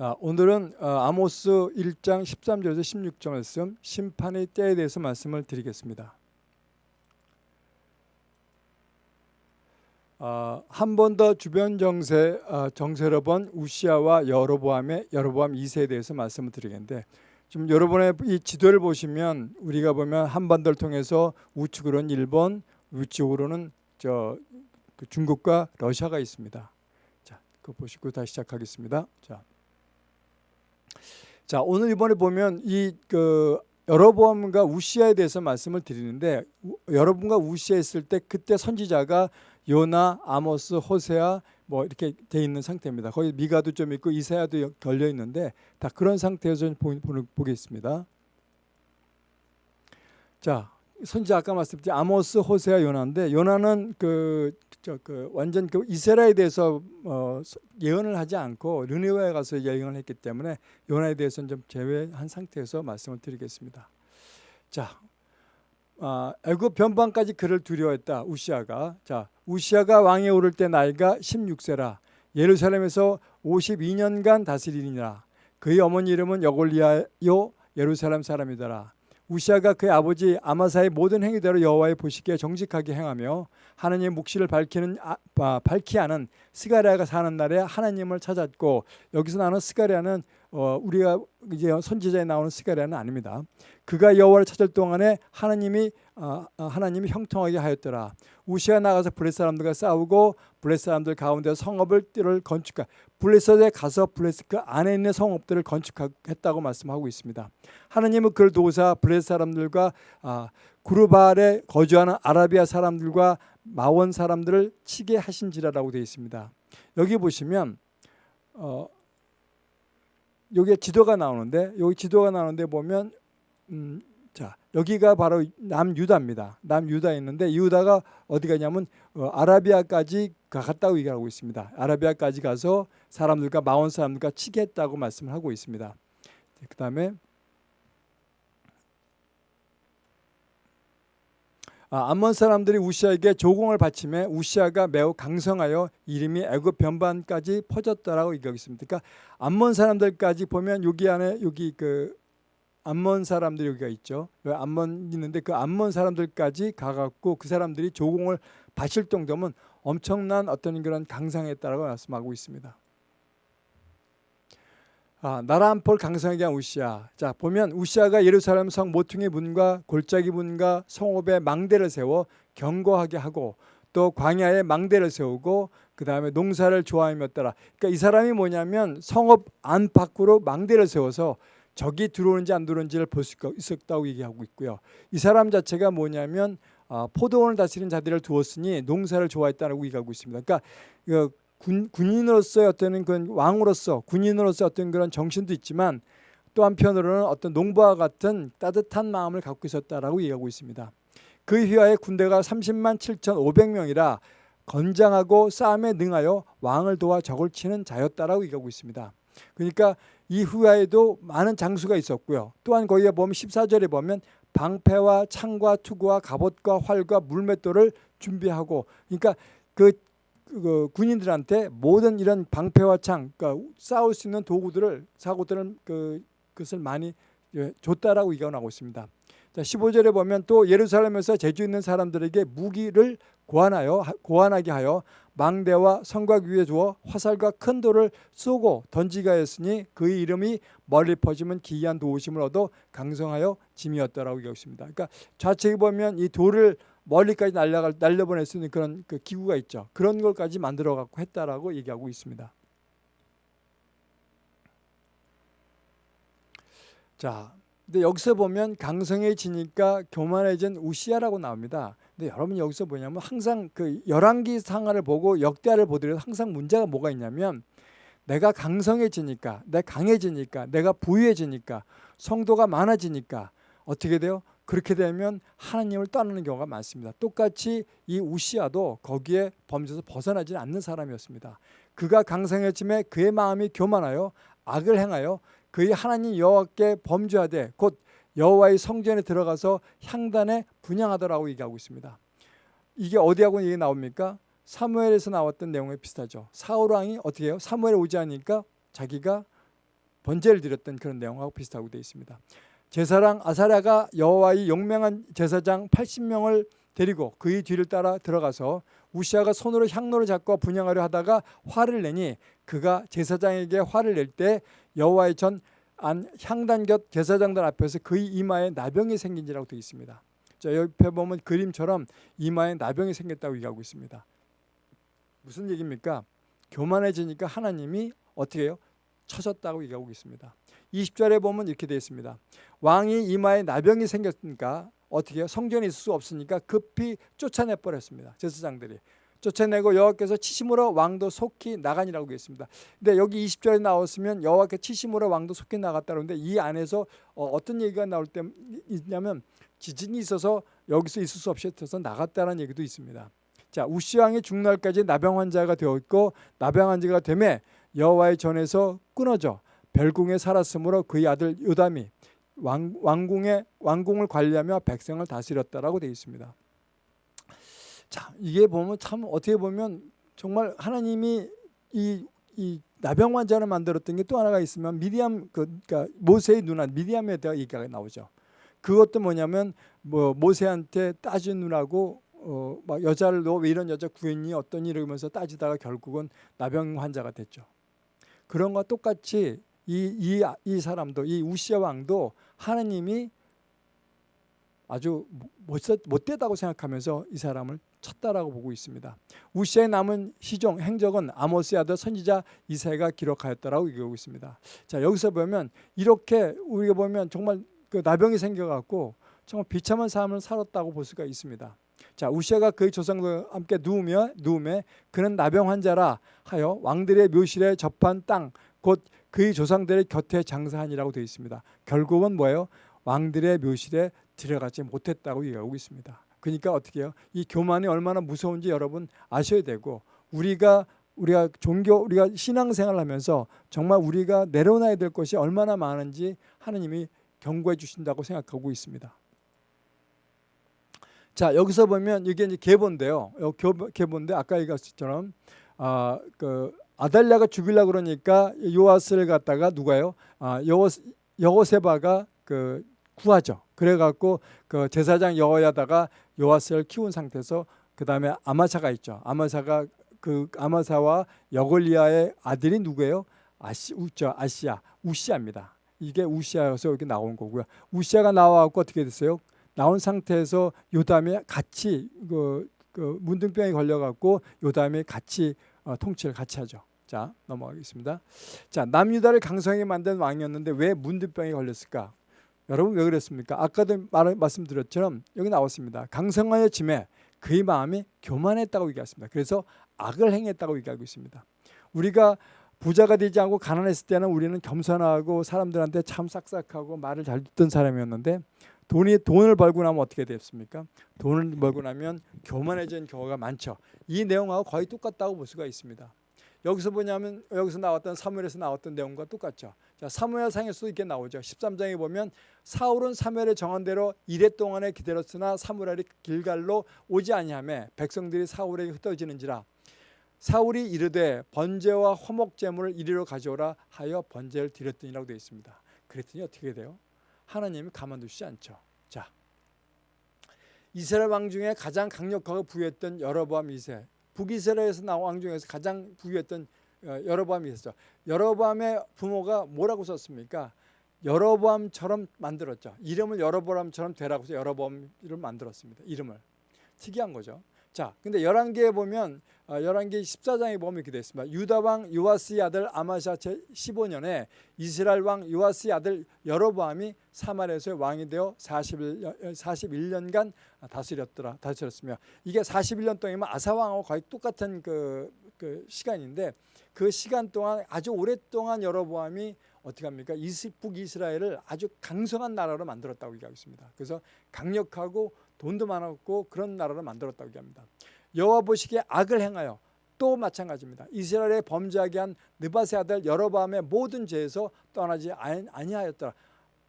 아, 오늘은 어, 아모스 1장 13절에서 16절 말씀 심판의 때에 대해서 말씀을 드리겠습니다. 아, 한번 더 주변 정세 아, 정세로 본 우시아와 여로보암의 여로보암 2세에 대해서 말씀을 드리겠는데 지금 여러분의 이 지도를 보시면 우리가 보면 한반도를 통해서 우측으로는 일본, 우측으로는 저그 중국과 러시아가 있습니다. 자, 그거 보시고 다시 시작하겠습니다. 자. 자 오늘 이번에 보면 이 그 여러분과 우시아에 대해서 말씀을 드리는데 여러분과 우시아 있을 때 그때 선지자가 요나, 아모스, 호세아 뭐 이렇게 돼 있는 상태입니다. 거기 미가도 좀 있고 이사야도 걸려 있는데 다 그런 상태에서 보겠습니다. 자 선지자 아까 말씀드린 아모스, 호세아, 요나인데 요나는 그 저 그 완전 그 이스라엘에 대해서 어 예언을 하지 않고 르네와에 가서 예언을 했기 때문에 요나에 대해서는 좀 제외한 상태에서 말씀을 드리겠습니다. 자, 아, 애굽 변방까지 그를 두려워했다 우시아가. 자, 우시아가 왕에 오를 때 나이가 16세라. 예루살렘에서 52년간 다스리니라. 그의 어머니 이름은 여골리아요 예루살렘 사람이더라. 우시아가 그의 아버지 아마사의 모든 행위대로 여호와의 보시기에 정직하게 행하며 하나님의 묵시를 밝히는 아, 아, 밝히 하는 스가랴가 사는 날에 하나님을 찾았고 여기서 나오는 스가랴는 어, 우리가 이제 선지자에 나오는 스가랴는 아닙니다. 그가 여호와를 찾을 동안에 하나님이 어, 하나님이 형통하게 하였더라. 우시아 나가서 블레 사람들과 싸우고 블레 사람들 가운데 성읍을 띠를 건축하 블레셋에 가서 블레셋 그 안에 있는 성읍들을 건축했다고 말씀하고 있습니다. 하나님은 그를 도우사 블레셋 사람들과 아, 구르발에 거주하는 아라비아 사람들과 마원 사람들을 치게 하신지라라고 되어 있습니다. 여기 보시면 어, 여기 지도가 나오는데 여기 지도가 나오는데 보면 음, 자 여기가 바로 남유다입니다. 남유다에 있는데 유다가 어디 가냐면 어, 아라비아까지 갔다고 얘기하고 있습니다. 아라비아까지 가서 사람들과 마온 사람들과 치겠다고 말씀을 하고 있습니다. 그 다음에 아, 암몬 사람들이 우시아에게 조공을 바치매 우시아가 매우 강성하여 이름이 애굽 변반까지 퍼졌다라고 얘기하고 있습니다. 그러니까 암몬 사람들까지 보면 여기 안에 여기 그 암몬 사람들 여기가 있죠. 암몬 있는데 그 암몬 사람들까지 가갖고 그 사람들이 조공을 바칠 정도면 엄청난 어떤 그런 강상했다라고 말씀하고 있습니다. 아, 나라 한폴 강성하게 한 우시아. 자 보면 우시아가 예루살렘 성 모퉁이 문과 골짜기 문과 성읍에 망대를 세워 경고하게 하고 또 광야에 망대를 세우고 그 다음에 농사를 좋아하였더라. 그러니까 이 사람이 뭐냐면 성읍 안팎으로 망대를 세워서 적이 들어오는지 안 들어오는지를 볼 수 있었다고 얘기하고 있고요. 이 사람 자체가 뭐냐면 어, 포도원을 다스리는 자들을 두었으니 농사를 좋아했다고 얘기하고 있습니다. 그러니까 그 군, 군인으로서의 어떤 그 왕으로서 군인으로서 어떤 그런 정신도 있지만 또 한편으로는 어떤 농부와 같은 따뜻한 마음을 갖고 있었다라고 얘기하고 있습니다. 그 휘하에 군대가 30만 7,500명이라 건장하고 싸움에 능하여 왕을 도와 적을 치는 자였다라고 얘기하고 있습니다. 그러니까 이 후야에도 많은 장수가 있었고요. 또한 거기에 보면 14절에 보면 방패와 창과 투구와 갑옷과 활과 물맷돌을 준비하고 그러니까 그, 그 군인들한테 모든 이런 방패와 창, 그러니까 싸울 수 있는 도구들을 사고들을 그 그것을 많이 예, 줬다라고 얘기하고 있습니다. 자, 15절에 보면 또 예루살렘에서 제주 있는 사람들에게 무기를 고안하여 고안하게 하여 망대와 성곽 위에 두어 화살과 큰 돌을 쏘고 던지가 했으니 그의 이름이 멀리 퍼지면 기이한 도우심을 얻어 강성하여 짐이었다라고 얘기했습니다. 그러니까 좌측에 보면 이 돌을 멀리까지 날려갈 날려보낼 수 있는 그런 그 기구가 있죠. 그런 걸까지 만들어 갖고 했다라고 얘기하고 있습니다. 자, 근데 여기서 보면 강성해지니까 교만해진 우시아라고 나옵니다. 근데 여러분 여기서 뭐냐면 항상 그 열왕기 상하를 보고 역대하를 보더라도 항상 문제가 뭐가 있냐면 내가 강성해지니까, 내 강해지니까, 내가 부유해지니까, 성도가 많아지니까 어떻게 돼요? 그렇게 되면 하나님을 떠나는 경우가 많습니다. 똑같이 이 우시아도 거기에 범죄에서 벗어나지 않는 사람이었습니다. 그가 강성해짐에 그의 마음이 교만하여 악을 행하여 그의 하나님 여호와께 범죄하되 곧 여호와의 성전에 들어가서 향단에 분양하더라고 얘기하고 있습니다. 이게 어디하고 얘기 나옵니까? 사무엘에서 나왔던 내용에 비슷하죠. 사울 왕이 어떻게 해요? 사무엘에 오지 않으니까 자기가 번제를 드렸던 그런 내용하고 비슷하고 되어 있습니다. 제사랑 아사랴가 여호와의 용맹한 제사장 80명을 데리고 그의 뒤를 따라 들어가서 우시아가 손으로 향로를 잡고 분양하려 하다가 화를 내니 그가 제사장에게 화를 낼 때 여호와의 전 안 향단 곁 제사장들 앞에서 그의 이마에 나병이 생긴지라고 되어 있습니다. 자 옆에 보면 그림처럼 이마에 나병이 생겼다고 얘기하고 있습니다. 무슨 얘기입니까? 교만해지니까 하나님이 어떻게 해요? 쳐졌다고 얘기하고 있습니다. 20절에 보면 이렇게 되어 있습니다. 왕이 이마에 나병이 생겼으니까 어떻게 해요? 성전에 있을 수 없으니까 급히 쫓아내 버렸습니다. 제사장들이. 쫓아내고 여호와께서 치심으로 왕도 속히 나가니라고 되어 있습니다. 근데 여기 20절에 나왔으면 여호와께 치심으로 왕도 속히 나갔다 그러는데 이 안에서 어, 떤 얘기가 나올 때 있냐면 지진이 있어서 여기서 있을 수 없이 해서 나갔다는 얘기도 있습니다. 자 우시 왕이 죽날까지 나병 환자가 되었고 나병 환자가 되매 여호와의 전에서 끊어져 별궁에 살았으므로 그의 아들 요담이 왕, 왕궁의 왕궁을 관리하며 백성을 다스렸다라고 되어 있습니다. 자 이게 보면 참 어떻게 보면 정말 하나님이 이, 이 나병 환자를 만들었던 게 또 하나가 있으면 미디암 그, 그러니까 모세의 누나 미디암에 대한 얘기가 나오죠. 그것도 뭐냐면 뭐 모세한테 누나고 어, 막 여자를 너왜 이런 여자 구했니 어떠니 이러면서 따지다가 결국은 나병 환자가 됐죠. 그런 거 똑같이 이, 이, 이 사람도 이 우시아 왕도 하나님이 아주 못됐, 못되 다고 생각하면서 이 사람을 쳤다라고 보고 있습니다. 우시아의 남은 시종 행적은 아모스의 아들 선지자 이사야가 기록하였다라고 얘기하고 있습니다. 자 여기서 보면 이렇게 우리가 보면 정말 그 나병이 생겨갖고 정말 비참한 삶을 살았다고 볼 수가 있습니다. 자 우시아가 그의 조상들과 함께 누우며 누움에 그는 나병 환자라 하여 왕들의 묘실에 접한 땅 곧 그의 조상들의 곁에 장사하니라고 되어 있습니다. 결국은 뭐예요? 왕들의 묘실에 들어가지 못했다고 얘기하고 있습니다. 그러니까 어떻게 해요? 이 교만이 얼마나 무서운지 여러분 아셔야 되고 우리가 우리가 종교 우리가 신앙생활을 하면서 정말 우리가 내려놔야 될 것이 얼마나 많은지 하나님이 경고해 주신다고 생각하고 있습니다. 자 여기서 보면 이게 이제 계본데요. 계본데 아까 얘기했처럼 아그 아달랴가 죽이려 그러니까 요아스를 갖다가 누가요? 아 여호 여호세 바가 그 구하죠. 그래갖고 그 제사장 여호야다가 요아스를 키운 상태에서 그 다음에 아마사가 있죠. 아마사가 그 아마사와 여골리아의 아들이 누구예요? 아시 우죠 아시아 우시아입니다. 이게 우시아여서 이렇게 나온 거고요. 우시아가 나와갖고 어떻게 됐어요? 나온 상태에서 요담이 같이 그, 그 문둥병에 걸려갖고 요담이 같이 어, 통치를 같이 하죠. 자 넘어가겠습니다. 자 남유다를 강성하게 만든 왕이었는데 왜 문둥병에 걸렸을까? 여러분 왜 그랬습니까? 아까도 말, 말씀드렸처럼 여기 나왔습니다. 강성하여 짐에 그의 마음이 교만했다고 얘기했습니다. 그래서 악을 행했다고 얘기하고 있습니다. 우리가 부자가 되지 않고 가난했을 때는 우리는 겸손하고 사람들한테 참 싹싹하고 말을 잘 듣던 사람이었는데 돈이 돈을 벌고 나면 어떻게 됐습니까? 돈을 벌고 나면 교만해진 경우가 많죠. 이 내용하고 거의 똑같다고 볼 수가 있습니다. 여기서 보냐면 여기서 나왔던 사무엘에서 나왔던 내용과 똑같죠. 자, 사무엘상에서도 이렇게 나오죠. 13장에 보면 사울은 사무엘의 정한 대로 이래 동안에 기다렸으나 사무엘이 길갈로 오지 아니하며 백성들이 사울에게 흩어지는지라 사울이 이르되 번제와 화목 제물을 이리로 가져오라 하여 번제를 드렸더니라고 되어 있습니다. 그랬더니 어떻게 돼요? 하나님이 가만두시지 않죠. 자, 이스라엘 왕 중에 가장 강력하고 부유했던 여로보암 2세 북이스라엘에서 나온 왕 중에서 가장 부유했던 어, 여로보암이 있었죠. 여로보암의 부모가 뭐라고 썼습니까? 여로보암처럼 만들었죠. 이름을 여로보암처럼 되라고 해서 여로보암을 만들었습니다. 이름을. 특이한 거죠. 자, 근데 11개에 보면 어, 11개 14장에 보면 이렇게 되어 있습니다. 유다 왕 요아스의 아들 아마샤 제 15년에 이스라엘 왕 요아스의 아들 여로보암이 사마리아에서 왕이 되어 41년, 41년간 다스렸더라. 다스렸으며 이게 41년 동안이면 아사 왕하고 거의 똑같은 그, 그 시간인데 그 시간 동안 아주 오랫동안 여로보암이 어떻게 합니까? 북이스라엘을 아주 강성한 나라로 만들었다고 얘기하고 있습니다. 그래서 강력하고 돈도 많았고 그런 나라를 만들었다고 얘기합니다. 여호와 보시기에 악을 행하여 또 마찬가지입니다. 이스라엘의 범죄하게 한 느바세 아들 여로보암의 모든 죄에서 떠나지 아니하였더라.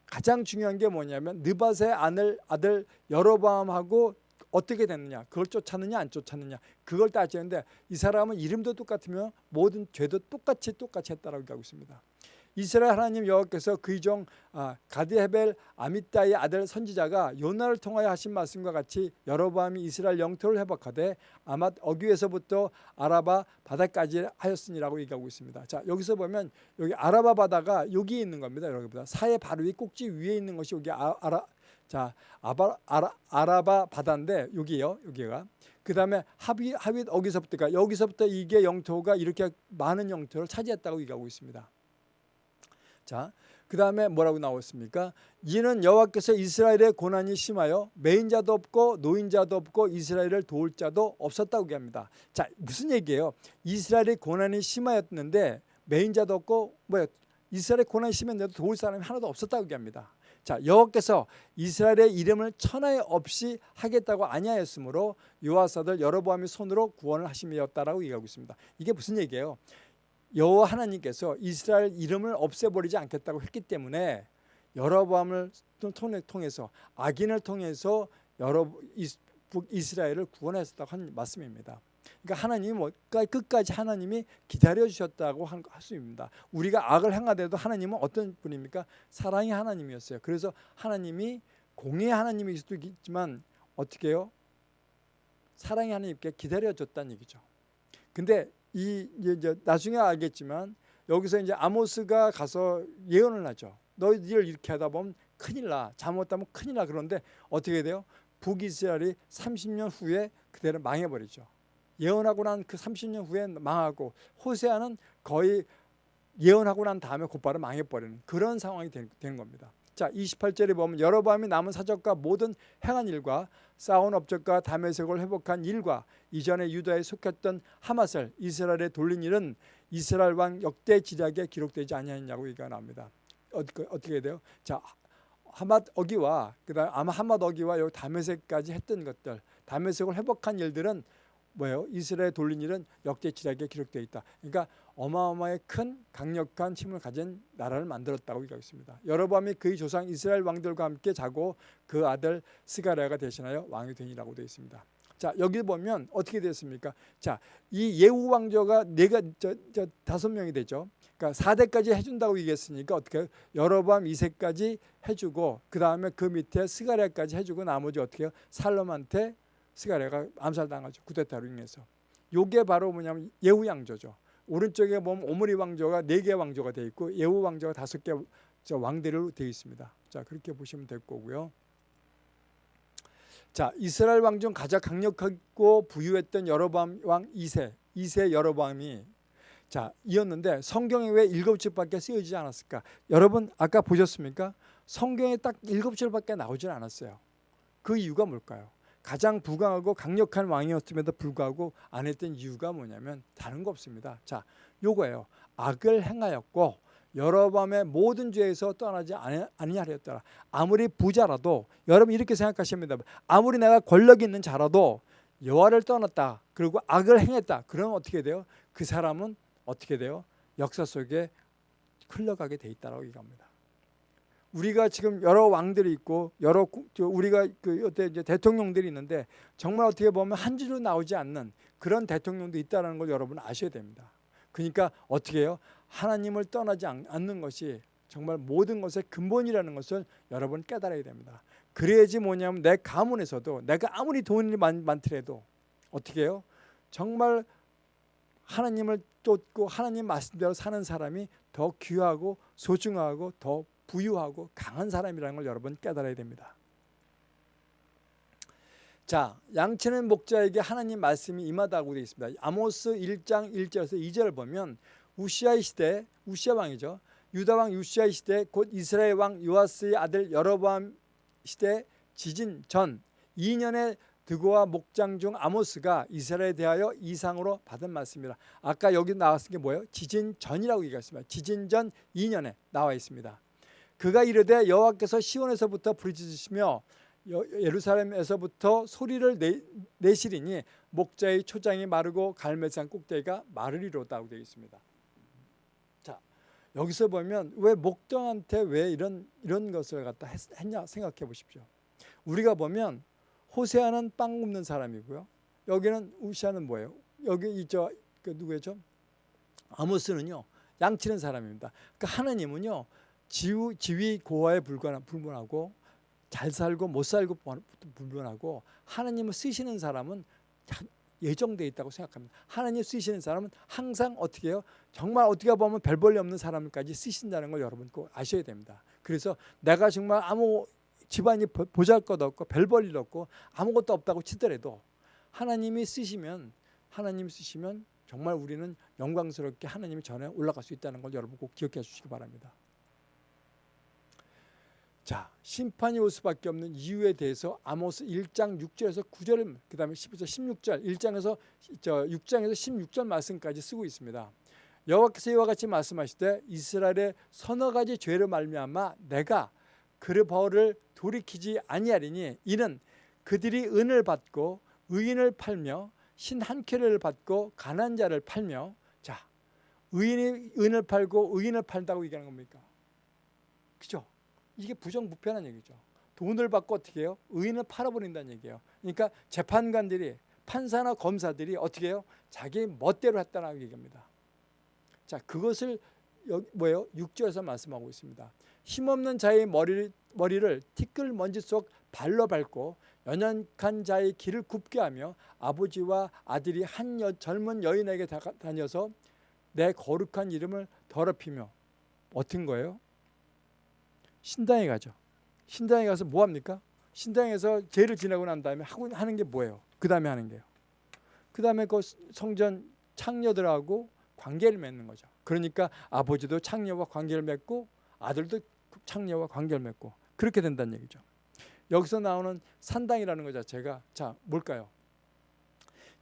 가장 중요한 게 뭐냐면 느바세 아들 아들 여로보암하고 어떻게 됐느냐 그걸 쫓았느냐 안 쫓았느냐 그걸 따지는데 이 사람은 이름도 똑같으며 모든 죄도 똑같이 똑같이 했다라고 얘기하고 있습니다. 이스라엘 하나님 여호와께서 그의 종 아, 가드헤벨 아미따의 아들 선지자가 요나를 통하여 하신 말씀과 같이 여로보암이 이스라엘 영토를 회복하되 아맛 어귀에서부터 아라바 바다까지 하였으니라고 얘기하고 있습니다. 자 여기서 보면 여기 아라바 바다가 여기 있는 겁니다. 여기보다 사해 바로 위 꼭지 위에 있는 것이 여기 아, 아라 자 아바, 아라, 아라바 바다인데 여기요 여기가 그 다음에 하비 하윗 어기서부터가 여기서부터 이게 영토가 이렇게 많은 영토를 차지했다고 얘기하고 있습니다. 자, 그 다음에 뭐라고 나왔습니까? 이는 여호와께서 이스라엘의 고난이 심하여 매인 자도 없고 노인 자도 없고 이스라엘을 도울 자도 없었다고 얘기합니다. 자, 무슨 얘기예요? 이스라엘의 고난이 심하였는데 매인 자도 없고 뭐야? 이스라엘의 고난이 심했는데도 도울 사람이 하나도 없었다고 얘기합니다. 자 여호와께서 이스라엘의 이름을 천하에 없이 하겠다고 아니하였으므로 요하사들 여러보암의 손으로 구원을 하심이었다라고 얘기하고 있습니다. 이게 무슨 얘기예요? 여호와 하나님께서 이스라엘 이름을 없애버리지 않겠다고 했기 때문에 여러보암을 통해서 악인을 통해서 여러 이스라엘을 구원하셨다고 한 말씀입니다. 그러니까 하나님이 뭐 끝까지 하나님이 기다려 주셨다고 할 수 있습니다. 우리가 악을 행하더라도 하나님은 어떤 분입니까? 사랑의 하나님이었어요. 그래서 하나님이 공의 하나님일 수도 있지만 어떻게 해요? 사랑의 하나님께 기다려 줬다는 얘기죠. 근데 이 이제 나중에 알겠지만 여기서 이제 아모스가 가서 예언을 하죠. 너희들 이렇게 하다 보면 큰일 나. 잘못하면 큰일 나. 그런데 어떻게 돼요? 북이스라엘이 30년 후에 그대로 망해버리죠. 예언하고 난 그 30년 후에 망하고 호세아는 거의 예언하고 난 다음에 곧바로 망해버리는 그런 상황이 되는 겁니다. 자 28절에 보면 여러밤이 남은 사적과 모든 행한 일과 싸운 업적과 다메섹을 회복한 일과 이전에 유다에 속했던 하맛을 이스라엘에 돌린 일은 이스라엘 왕 역대 지략에 기록되지 아니하냐고 얘기가 나옵니다. 어떻게 돼요? 자 하맛 어기와 그다음 아마 하맛 어기와 여기 다메섹까지 했던 것들 다메섹을 회복한 일들은 뭐예요? 이스라엘 돌린 일은 역대 지략에 기록되어 있다. 그러니까 어마어마하게 큰 강력한 힘을 가진 나라를 만들었다고 얘기하고 있습니다. 여로보암이 그의 조상 이스라엘 왕들과 함께 자고 그 아들 스가랴가 대신하여 왕이 되니라고 되어 있습니다. 자 여기 보면 어떻게 됐습니까? 자이 예후 왕조가 네가 저, 저 다섯 명이 되죠. 그러니까 4대까지 해준다고 얘기했으니까 어떻게 여로보암 2세까지 해주고 그 다음에 그 밑에 스가랴까지 해주고 나머지 어떻게? 살롬한테 스가랴가 암살당하죠. 구데타로 인해서. 요게 바로 뭐냐면 예후 왕조죠. 오른쪽에 보면 오므리 왕조가 네 개 왕조가 되어 있고 예후 왕조가 다섯 개 왕대로 되어 있습니다. 자 그렇게 보시면 될 거고요. 자 이스라엘 왕 중 가장 강력하고 부유했던 여로보암 왕 2세 2세 여로보암이 자 이었는데 성경에 왜 일곱 줄밖에 쓰여지지 않았을까? 여러분 아까 보셨습니까? 성경에 딱 일곱 줄밖에 나오질 않았어요. 그 이유가 뭘까요? 가장 부강하고 강력한 왕이었음에도 불구하고 안 했던 이유가 뭐냐면 다른 거 없습니다. 자, 요거예요. 악을 행하였고 여러 밤의 모든 죄에서 떠나지 아니하였더라. 아무리 부자라도 여러분 이렇게 생각하시면 됩니다. 아무리 내가 권력 있는 자라도 여호와를 떠났다. 그리고 악을 행했다. 그러면 어떻게 돼요? 그 사람은 어떻게 돼요? 역사 속에 흘러가게 돼 있다라고 얘기합니다. 우리가 지금 여러 왕들이 있고 여러 우리가 그 어때 이제 대통령들이 있는데 정말 어떻게 보면 한 줄로 나오지 않는 그런 대통령도 있다는 걸 여러분 아셔야 됩니다. 그러니까 어떻게 해요? 하나님을 떠나지 않는 것이 정말 모든 것의 근본이라는 것을 여러분 깨달아야 됩니다. 그래야지 뭐냐면 내 가문에서도 내가 아무리 돈이 많, 많더라도 어떻게 해요? 정말 하나님을 쫓고 하나님 말씀대로 사는 사람이 더 귀하고 소중하고 더 부유하고 강한 사람이라는 걸 여러분 깨달아야 됩니다. 자, 양치는 목자에게 하나님 말씀이 임하다고 되어 있습니다. 아모스 1장 1절에서 2절을 보면 우시아의 시대, 우시아 왕이죠. 유다 왕 우시아의 시대 곧 이스라엘 왕 요아스의 아들 여로보암 시대 지진 전 2년의 드고와 목장 중 아모스가 이스라엘에 대하여 이상으로 받은 말씀입니다. 아까 여기 나왔은 게 뭐예요? 지진 전이라고 얘기했습니다. 지진 전 2년에 나와 있습니다. 그가 이르되 여호와께서 시온에서부터 부르짖으시며 예루살렘에서부터 소리를 내, 내시리니 목자의 초장이 마르고 갈매산 꼭대기가 마르리로다고 되어 있습니다. 자 여기서 보면 왜 목동한테 왜 이런 이런 것을 갖다 했, 냐 생각해 보십시오. 우리가 보면 호세아는 빵 굽는 사람이고요. 여기는 우시아는 뭐예요? 여기 이저 그 누구죠? 아모스는요 양치는 사람입니다. 그러니까 하나님은요 지위, 지위 고하에 불문하고 잘 살고 못 살고 불문하고 하나님을 쓰시는 사람은 예정돼 있다고 생각합니다. 하나님 쓰시는 사람은 항상 어떻게 해요? 정말 어떻게 보면 별 볼일 없는 사람까지 쓰신다는 걸 여러분 꼭 아셔야 됩니다. 그래서 내가 정말 아무 집안이 보잘것없고 별 볼일 없고 아무것도 없다고 치더라도 하나님이 쓰시면 하나님 쓰시면 정말 우리는 영광스럽게 하나님의 전에 올라갈 수 있다는 걸 여러분 꼭 기억해 주시기 바랍니다. 자, 심판이 올 수밖에 없는 이유에 대해서 아모스 1장 6절에서 9절 그다음에 10절 16절 1장에서 저 6장에서 16절 말씀까지 쓰고 있습니다. 여호와께서 이와 같이 말씀하시되 이스라엘의 서너 가지 죄를 말미암아 내가 그의 벌을 돌이키지 아니하리니 이는 그들이 은을 받고 의인을 팔며 신한 켤레를 받고 가난 자를 팔며 자 의인이 은을 팔고 의인을 팔다고 얘기하는 겁니까? 그죠? 이게 부정부패한 얘기죠. 돈을 받고 어떻게 해요? 의인을 팔아버린다는 얘기예요. 그러니까 재판관들이 판사나 검사들이 어떻게 해요? 자기 멋대로 했다는 얘기입니다. 자, 그것을 여기 뭐예요? 6절에서 말씀하고 있습니다. 힘없는 자의 머리를, 머리를 티끌 먼지 속 발로 밟고 연약한 자의 길을 굽게 하며 아버지와 아들이 한 여, 젊은 여인에게 다녀서 내 거룩한 이름을 더럽히며 어떤 거예요? 신당에 가죠. 신당에 가서 뭐 합니까? 신당에서 죄를 지나고 난 다음에 하고 하는 게 뭐예요? 그 다음에 하는 게요. 그 다음에 그 성전 창녀들하고 관계를 맺는 거죠. 그러니까 아버지도 창녀와 관계를 맺고 아들도 창녀와 관계를 맺고 그렇게 된다는 얘기죠. 여기서 나오는 산당이라는 것 자체가 자 뭘까요?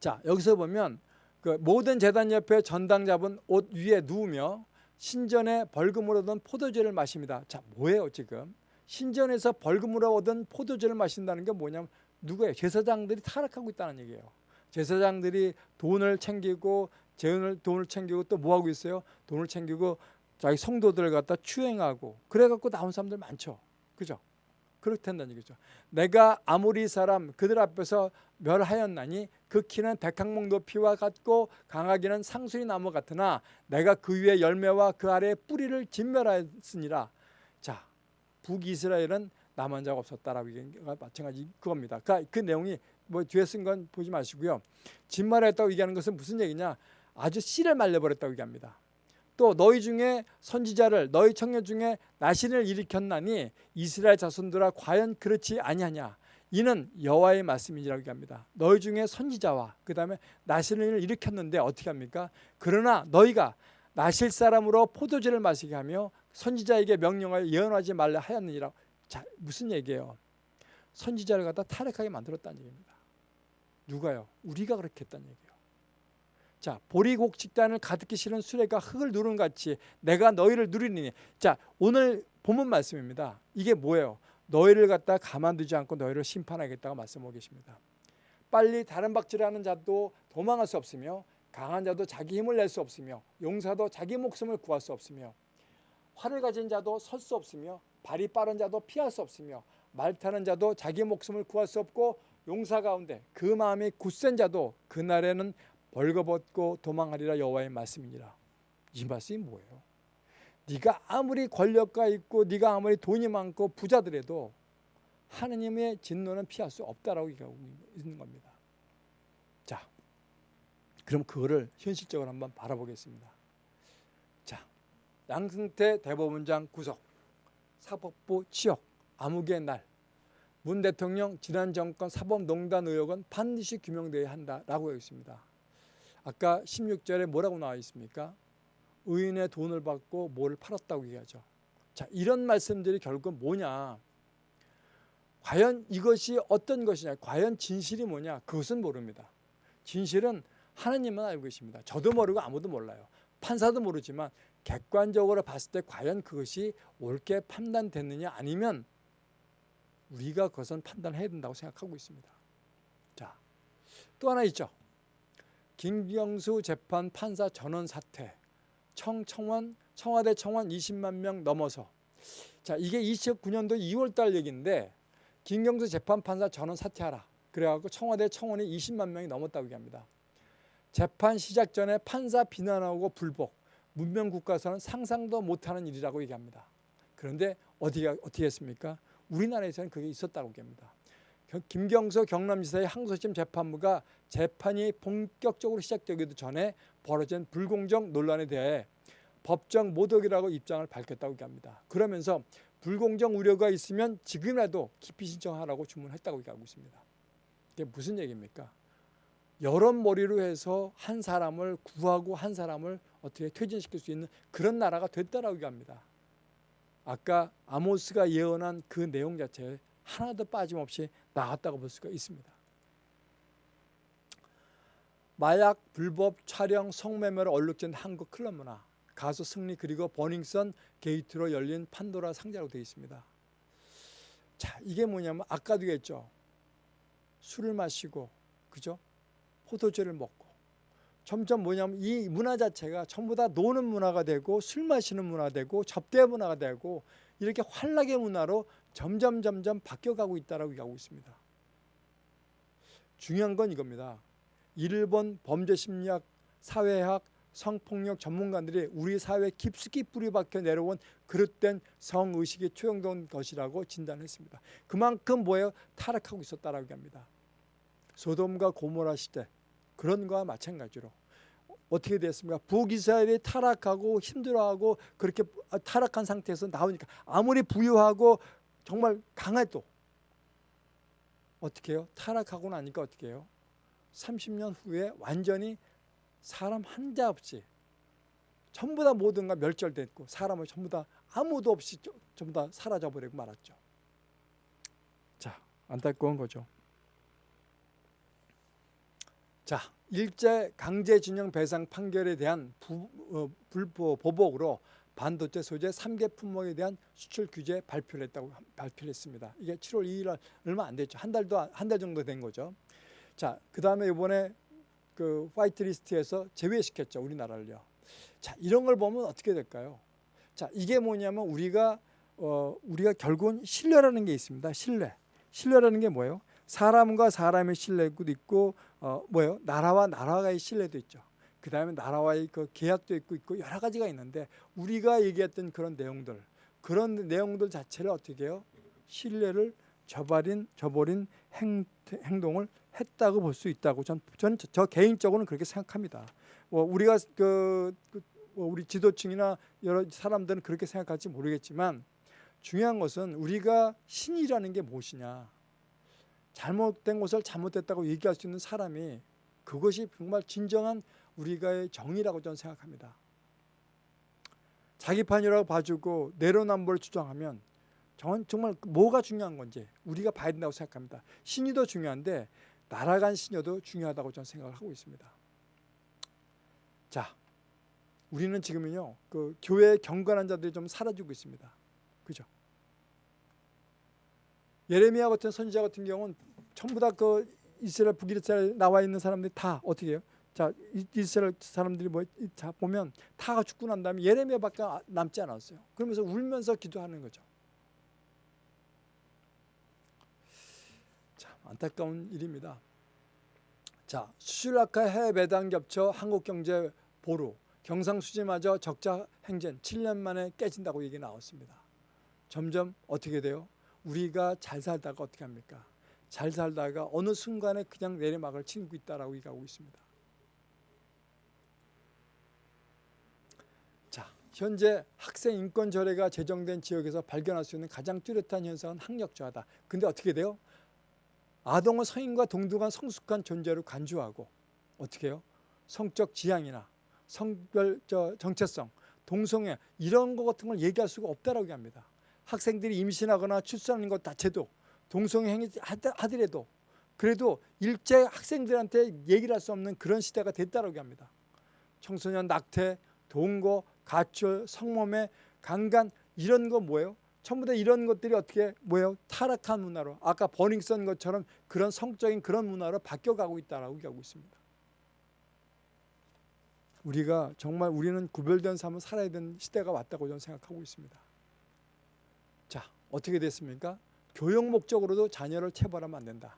자 여기서 보면 그 모든 재단 옆에 전당 잡은 옷 위에 누우며 신전에 벌금으로 얻은 포도주를 마십니다. 자, 뭐예요, 지금? 신전에서 벌금으로 얻은 포도주를 마신다는 게 뭐냐면 누구예요? 제사장들이 타락하고 있다는 얘기예요. 제사장들이 돈을 챙기고 재원을 돈을 챙기고 또 뭐 하고 있어요? 돈을 챙기고 자기 성도들을 갖다 추행하고 그래 갖고 나온 사람들 많죠. 그죠? 그렇다는 얘기죠. 내가 아무리 사람 그들 앞에서 멸하였나니 그 키는 백항목 높이와 같고 강하기는 상수리 나무 같으나 내가 그 위에 열매와 그 아래 뿌리를 진멸하였으니라. 자, 북이스라엘은 남한 자가 없었다라고 얘기가 마찬가지 그겁니다. 그러니까 그 내용이 뭐 뒤에 쓴 건 보지 마시고요. 진말했다고 얘기하는 것은 무슨 얘기냐? 아주 씨를 말려버렸다고 얘기합니다. 또 너희 중에 선지자를 너희 청년 중에 나신을 일으켰나니 이스라엘 자손들아 과연 그렇지 아니하냐 이는 여호와의 말씀이라고 합니다. 너희 중에 선지자와 그 다음에 나신을 일으켰는데 어떻게 합니까? 그러나 너희가 나실 사람으로 포도주를 마시게 하며 선지자에게 명령하여 예언하지 말라 하였느니라. 자 무슨 얘기예요? 선지자를 갖다 탈핵하게 만들었다는 얘기입니다. 누가요? 우리가 그렇게 했다는 얘기예요. 자 보리곡식단을 가득히 실은 수레가 흙을 누른 같이 내가 너희를 누리니 자 오늘 본문 말씀입니다. 이게 뭐예요? 너희를 갖다 가만두지 않고 너희를 심판하겠다고 말씀하고 계십니다. 빨리 다른 박질하는 자도 도망할 수 없으며 강한 자도 자기 힘을 낼 수 없으며 용사도 자기 목숨을 구할 수 없으며 활을 가진 자도 설 수 없으며 발이 빠른 자도 피할 수 없으며 말 타는 자도 자기 목숨을 구할 수 없고 용사 가운데 그 마음이 굳센 자도 그날에는 벌거벗고 도망하리라 여호와의 말씀이니라. 이 말씀이 뭐예요? 네가 아무리 권력가 있고 네가 아무리 돈이 많고 부자들에도 하느님의 진노는 피할 수 없다라고 얘기하고 있는 겁니다. 자, 그럼 그거를 현실적으로 한번 바라보겠습니다. 자, 양승태 대법원장 구속, 사법부 치욕, 암흑의 날, 문 대통령 지난 정권 사법농단 의혹은 반드시 규명돼야 한다라고 했습니다. 아까 16절에 뭐라고 나와 있습니까? 의인의 돈을 받고 뭐를 팔았다고 얘기하죠. 자, 이런 말씀들이 결국 뭐냐? 과연 이것이 어떤 것이냐? 과연 진실이 뭐냐? 그것은 모릅니다. 진실은 하나님만 알고 계십니다. 저도 모르고 아무도 몰라요. 판사도 모르지만 객관적으로 봤을 때 과연 그것이 옳게 판단됐느냐 아니면 우리가 그것은 판단해야 된다고 생각하고 있습니다. 자, 또 하나 있죠. 김경수 재판 판사 전원 사퇴, 청 청원 청와대 청원 20만 명 넘어서 자 이게 29년도 2월 달 얘기인데 김경수 재판 판사 전원 사퇴하라 그래갖고 청와대 청원이 20만 명이 넘었다고 얘기합니다. 재판 시작 전에 판사 비난하고 불복 문명 국가에서는 상상도 못하는 일이라고 얘기합니다. 그런데 어디가 어떻게 했습니까? 우리나라에서는 그게 있었다고 얘기합니다. 겨- 김경서 경남지사의 항소심 재판부가 재판이 본격적으로 시작되기도 전에 벌어진 불공정 논란에 대해 법정 모독이라고 입장을 밝혔다고 얘기합니다. 그러면서 불공정 우려가 있으면 지금이라도 기피 신청하라고 주문했다고 얘기하고 있습니다. 이게 무슨 얘기입니까? 여러 머리로 해서 한 사람을 구하고 한 사람을 어떻게 퇴진시킬 수 있는 그런 나라가 됐다라고 얘기합니다. 아까 아모스가 예언한 그 내용 자체에 하나도 빠짐없이 나왔다고 볼 수가 있습니다. 마약, 불법 촬영, 성매매를 얼룩진 한국 클럽 문화, 가수 승리 그리고 버닝썬 게이트로 열린 판도라 상자로 되어 있습니다. 자, 이게 뭐냐면 아까도 얘기했죠. 술을 마시고 그죠? 포도주를 먹고 점점 뭐냐면 이 문화 자체가 전부 다 노는 문화가 되고 술 마시는 문화 되고 접대 문화가 되고 이렇게 환락의 문화로 점점 점점 바뀌어가고 있다라고 얘기하고 있습니다. 중요한 건 이겁니다. 일본 범죄 심리학, 사회학, 성폭력 전문가들이 우리 사회에 깊숙이 뿌리박혀 내려온 그릇된 성의식이 투영된 것이라고 진단했습니다. 그만큼 뭐예요? 타락하고 있었다라고 합니다. 소돔과 고모라 시대 그런 거와 마찬가지로 어떻게 됐습니까? 북이스라엘이 타락하고 힘들어하고 그렇게 타락한 상태에서 나오니까 아무리 부유하고 정말 강해도 어떻게 해요? 타락하고 나니까 어떻게 해요? 30년 후에 완전히 사람 한 자 없이 전부 다 모든 가 멸절됐고 사람을 전부 다 아무도 없이 전부 다 사라져 버리고 말았죠. 자, 안타까운 거죠. 자, 일제 강제징용 배상 판결에 대한 부, 어, 불보 보복으로 반도체 소재 3개 품목에 대한 수출 규제 발표를 했다고 발표를 했습니다. 이게 7월 2일 얼마 안 됐죠. 한 달도 한 달 정도 된 거죠. 자, 그다음에 이번에 그 화이트 리스트에서 제외시켰죠. 우리나라를요. 자, 이런 걸 보면 어떻게 될까요? 자, 이게 뭐냐면 우리가 어 우리가 결국은 신뢰라는 게 있습니다. 신뢰. 신뢰라는 게 뭐예요? 사람과 사람의 신뢰도 있고 어 뭐예요? 나라와 나라와의 신뢰도 있죠. 그 다음에 나라와의 그 계약도 있고 있고 여러 가지가 있는데 우리가 얘기했던 그런 내용들 그런 내용들 자체를 어떻게 해요? 신뢰를 저버린 저버린 행, 행동을 했다고 볼 수 있다고 전, 전저 개인적으로는 그렇게 생각합니다. 뭐 우리가 그, 그뭐 우리 지도층이나 여러 사람들은 그렇게 생각할지 모르겠지만 중요한 것은 우리가 신이라는 게 무엇이냐 잘못된 것을 잘못됐다고 얘기할 수 있는 사람이 그것이 정말 진정한 우리가의 정의라고 저는 생각합니다. 자기 판이라고 봐주고 내로남불을 주장하면 정말 뭐가 중요한 건지 우리가 봐야 된다고 생각합니다. 신이 더 중요한데 날아간 신여도 중요하다고 저는 생각을 하고 있습니다. 자, 우리는 지금은요, 그 교회 경건한 자들이 좀 사라지고 있습니다. 그죠? 예레미야 같은 선지자 같은 경우는 전부 다 그 이스라엘 북이스라엘 나와 있는 사람들이 다 어떻게 해요? 자 이스라엘 사람들이 뭐 자 보면 다 죽고 난 다음에 예레미야밖에 남지 않았어요. 그러면서 울면서 기도하는 거죠. 참 안타까운 일입니다. 자 수출락화 해외 배당 겹쳐 한국 경제 보루 경상수지마저 적자 행진 7년 만에 깨진다고 얘기 나왔습니다. 점점 어떻게 돼요? 우리가 잘 살다가 어떻게 합니까? 잘 살다가 어느 순간에 그냥 내리막을 치고 있다라고 얘기하고 있습니다. 자, 현재 학생 인권 조례가 제정된 지역에서 발견할 수 있는 가장 뚜렷한 현상은 학력 저하다. 근데 어떻게 돼요? 아동은 성인과 동등한 성숙한 존재로 간주하고 어떻게 해요? 성적 지향이나 성별 저 정체성, 동성애 이런 것 같은 걸 얘기할 수가 없다라고 합니다. 학생들이 임신하거나 출산하는 것 자체도 동성애 행위 하더라도 그래도 일제 학생들한테 얘기를 할 수 없는 그런 시대가 됐다라고 합니다. 청소년 낙태, 동거, 가출, 성범죄, 강간 이런 거 뭐예요? 전부 다 이런 것들이 어떻게 뭐예요? 타락한 문화로 아까 버닝썬 것처럼 그런 성적인 그런 문화로 바뀌어가고 있다라고 얘기하고 있습니다. 우리가 정말 우리는 구별된 삶을 살아야 되는 시대가 왔다고 저는 생각하고 있습니다. 자, 어떻게 됐습니까? 교육 목적으로도 자녀를 체벌하면 안 된다.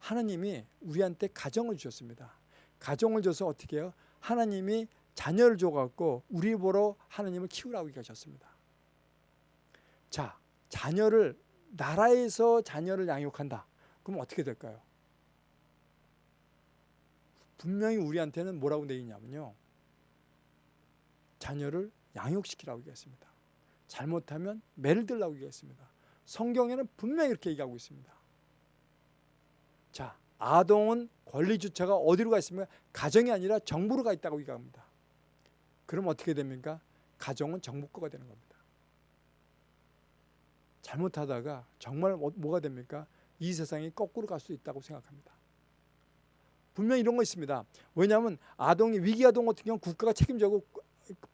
하나님이 우리한테 가정을 주셨습니다. 가정을 줘서 어떻게 해요? 하나님이 자녀를 줘갖고 우리 보러 하나님을 키우라고 얘기하셨습니다. 자, 자녀를 나라에서 자녀를 양육한다. 그럼 어떻게 될까요? 분명히 우리한테는 뭐라고 되어 있냐면요. 자녀를 양육시키라고 얘기했습니다. 잘못하면 매를 들라고 얘기했습니다. 성경에는 분명히 이렇게 얘기하고 있습니다. 자, 아동은 권리 주체가 어디로 가 있습니까? 가정이 아니라 정부로 가 있다고 얘기합니다. 그럼 어떻게 됩니까? 가정은 정부 거가 되는 겁니다. 잘못하다가 정말 뭐- 뭐가 됩니까? 이 세상이 거꾸로 갈 수 있다고 생각합니다. 분명히 이런 거 있습니다. 왜냐하면 아동이 위기 아동 같은 경우 국가가 책임지고